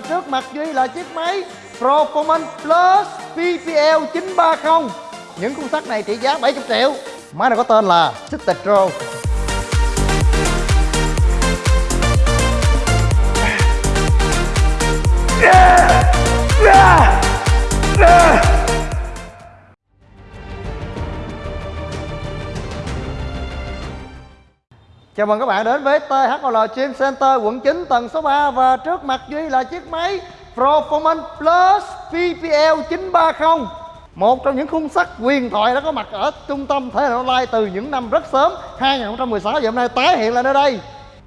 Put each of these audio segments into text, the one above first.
trước mặt Duy là chiếc máy Performance Plus PPL 930 Những khung sắt này trị giá 70 triệu, Máy này có tên là Citetro Chào mừng các bạn đến với THOL Gym Center quận 9 tầng số 3 Và trước mặt Duy là chiếc máy Performance Plus PPL 930 Một trong những khung sắt huyền thoại đã có mặt ở trung tâm thể thao online từ những năm rất sớm 2016 và hôm nay tái hiện lại nơi đây.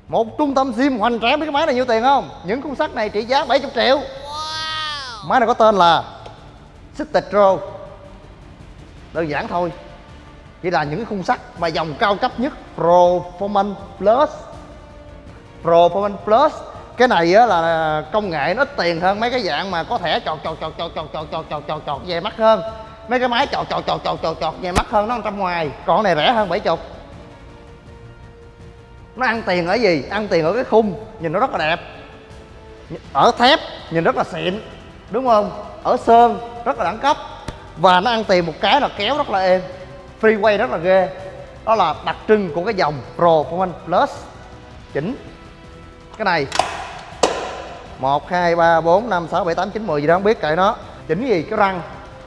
Một trung tâm gym hoành tráng biết cái máy này nhiêu tiền không? Những khung sắt này trị giá 70 triệu. Máy này có tên là Citetro Đơn giản thôi chỉ là những khung sắt mà dòng cao cấp nhất Performance Plus Performance Plus cái này á là công nghệ nó ít tiền hơn mấy cái dạng mà có thể chọt chọt chọt chọt chọt chọt chọt chọt chọt chọt về mắt hơn mấy cái máy chọt chọt chọt chọt chọt chọt về mắt hơn nó trăm ngoài còn này rẻ hơn bảy chục nó ăn tiền ở gì ăn tiền ở cái khung nhìn nó rất là đẹp ở thép nhìn rất là xịn đúng không ở sơn rất là đẳng cấp và nó ăn tiền một cái là kéo rất là êm freeway rất là ghê. Đó là đặc trưng của cái dòng Pro Performance Plus. Chỉnh. Cái này. 1 2 3 4 5 6 7 8 9 10 gì đó, không biết kệ nó. Chỉnh gì? Cái răng.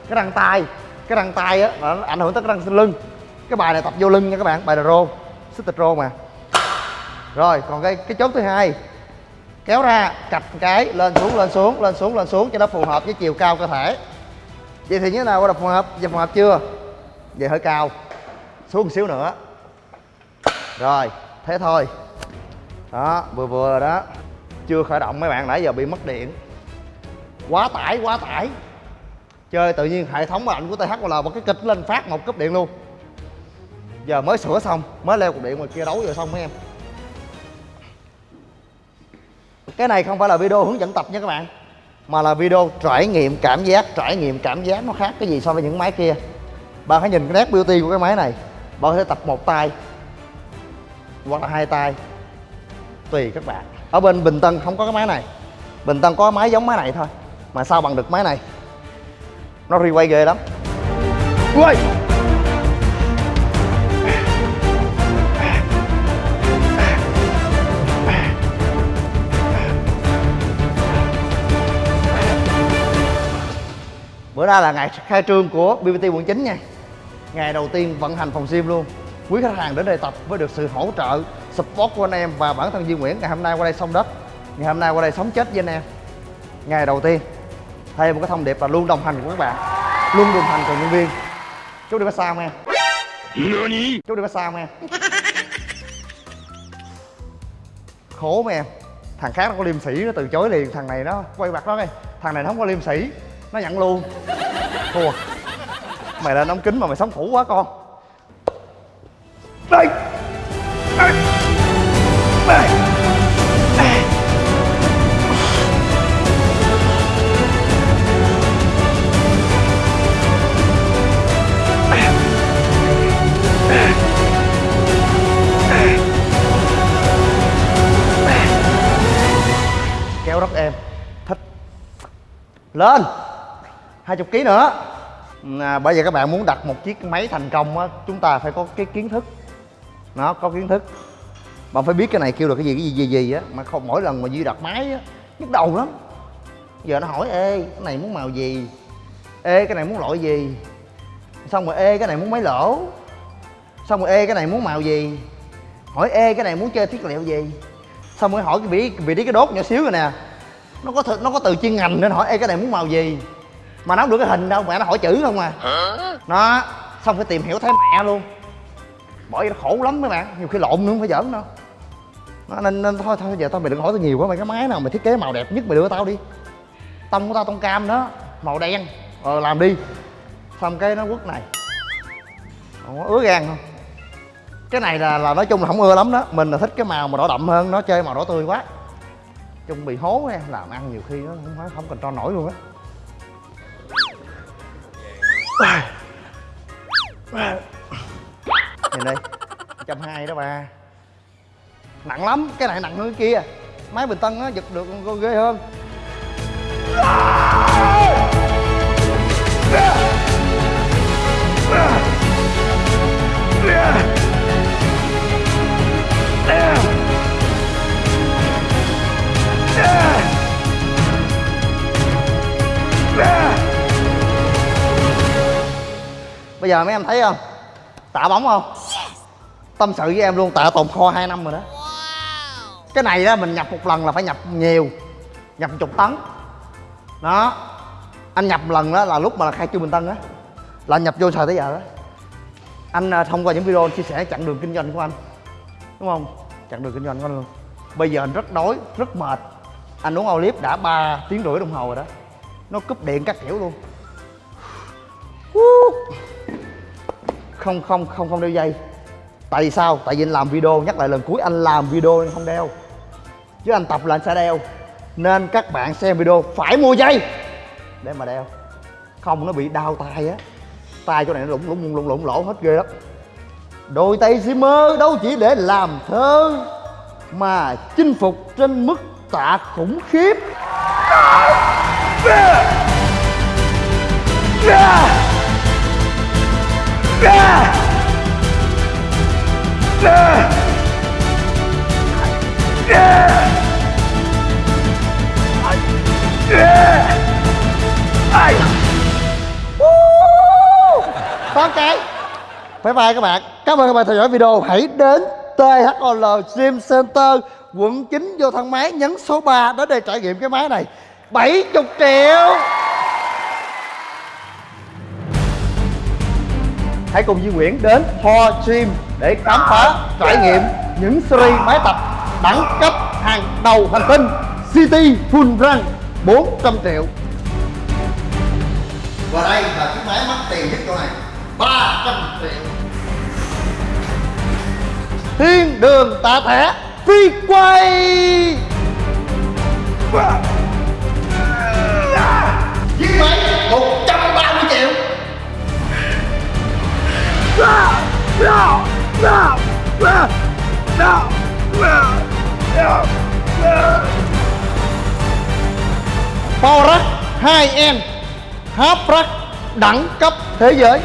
Cái răng tay. Cái răng tay á nó ảnh hưởng tới cái răng lưng. Cái bài này tập vô lưng nha các bạn, bài là rô. Xích rô mà. Rồi, còn cái cái chốt thứ hai. Kéo ra, cặp cái, lên xuống lên xuống lên xuống lên xuống cho nó phù hợp với chiều cao cơ thể. Vậy thì như thế nào gọi là phù hợp? Giờ phù hợp chưa? Về hơi cao. Xuống một xíu nữa. Rồi, thế thôi. Đó, vừa vừa đó. Chưa khởi động mấy bạn, nãy giờ bị mất điện. Quá tải quá tải. Chơi tự nhiên hệ thống lạnh của th là một cái kịch lên phát một cúp điện luôn. Giờ mới sửa xong, mới leo cục điện ngoài kia đấu rồi xong mấy em. Cái này không phải là video hướng dẫn tập nha các bạn, mà là video trải nghiệm cảm giác. Trải nghiệm cảm giác nó khác cái gì so với những máy kia bạn hãy nhìn cái nét beauty của cái máy này bạn có thể tập một tay hoặc là hai tay tùy các bạn. Ở bên bình tân không có cái máy này. Bình tân có máy giống máy này thôi mà sao bằng được máy này? Nó requay ghê lắm. Ui! bữa nay là ngày khai trương của BBT quận 9 nha ngày đầu tiên vận hành phòng gym luôn. Quý khách hàng đến đây tập với được sự hỗ trợ support của anh em và bản thân Duy Nguyễn ngày hôm nay qua đây xong đất. Ngày hôm nay qua đây sống chết với anh em. Ngày đầu tiên thêm một cái thông điệp là luôn đồng hành cùng các bạn. Luôn đồng hành cùng nhân viên. Chú đi massage nghe chú đi massage nghe khổ mà em. Thằng khác nó có liêm sĩ nó từ chối liền thằng này nó quay mặt nó đi. Thằng này nó không có liêm sĩ nó nhận luôn. Thua mày lên ống kính mà mày sống thủ quá con. Đây đây đây kéo rất em. Thích. Lên! Hai chục ký nữa à, bây giờ các bạn muốn đặt một chiếc máy thành công á chúng ta phải có cái kiến thức. Nó có kiến thức. Bạn phải biết cái này kêu là cái gì cái gì gì gì á. Mà không mỗi lần mà duy đặt máy á nhức đầu lắm. Giờ nó hỏi ê cái này muốn màu gì? Ê cái này muốn loại gì? Xong rồi ê cái này muốn máy lỗ. Xong rồi ê cái này muốn màu gì? Hỏi ê cái này muốn chơi thiết liệu gì? Xong rồi hỏi cái vị vị trí cái đốt nhỏ xíu rồi nè. Nó có th- nó có từ chuyên ngành nên hỏi ê cái này muốn màu gì? Mà nó không được cái hình đâu mẹ nó hỏi chữ không à. Nó xong phải tìm hiểu thấy mẹ luôn. Bởi vì nó khổ lắm mấy bạn nhiều khi lộn nữa không phải giỡn đâu. Nó nên, nên thôi thôi giờ tao mày đừng hỏi tao nhiều quá mày cái máy nào mày thiết kế màu đẹp nhất mày đưa tao đi. Tông của tao tông cam đó màu đen. Ờ làm đi. Xong cái nó quất này. Ủa, ứa gan không? Cái này là là nói chung là không ưa lắm đó. Mình là thích cái màu mà đỏ đậm hơn nó chơi màu đỏ tươi quá. Chung bị hố em làm ăn nhiều khi nó không phải không cần cho nổi luôn á nhìn đây trăm hai đó ba nặng lắm, cái này nặng hơn cái kia. Máy bình tân á giật được ghê hơn. Bây giờ mấy em thấy không? Tạ bóng không? Tâm sự với em luôn, tạ tồn kho 2 năm rồi đó. Cái này đó mình nhập một lần là phải nhập nhiều, nhập chục tấn. Đó. Anh nhập lần đó là lúc mà khai trương bình tân á, là anh nhập vô xài tới giờ đó. Anh à, thông qua những video anh chia sẻ chặng đường kinh doanh của anh, đúng không? Chặng đường kinh doanh của anh luôn. Bây giờ anh rất đói, rất mệt. Anh uống olive đã 3 tiếng rưỡi đồng hồ rồi đó. Nó cúp điện các kiểu luôn không không không không đeo dây. Tại vì sao? Tại vì anh làm video, nhắc lại lần cuối anh làm video anh không đeo. Chứ anh tập là anh sẽ đeo. Nên các bạn xem video phải mua dây để mà đeo. Không, nó bị đau tay á. Tay chỗ này nó lủng lủng lủng lủng lỗ hết ghê lắm. Đôi tay si mơ đâu chỉ để làm thơ mà chinh phục trên mức tạ khủng khiếp có cái Bye bye các bạn. Cảm ơn các bạn theo dõi video. Hãy đến THOL Gym Center, quận 9 vô thang máy, nhấn số 3 đến đây trải nghiệm cái máy này. 70 triệu. Hãy cùng Duy Nguyễn đến Ho Gym để khám phá trải nghiệm những series máy tập đẳng cấp hàng đầu hành tinh City Full Run 400 triệu. Và đây là chiếc máy mắc tiền nhất chỗ này 300 triệu. Thiên đường tạ thẻ phi quay Chiếc Power 2N Half Rack đẳng cấp thế giới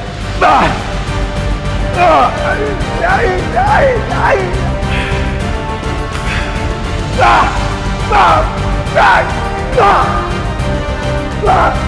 xây dựng và Ah! Ah! Ah!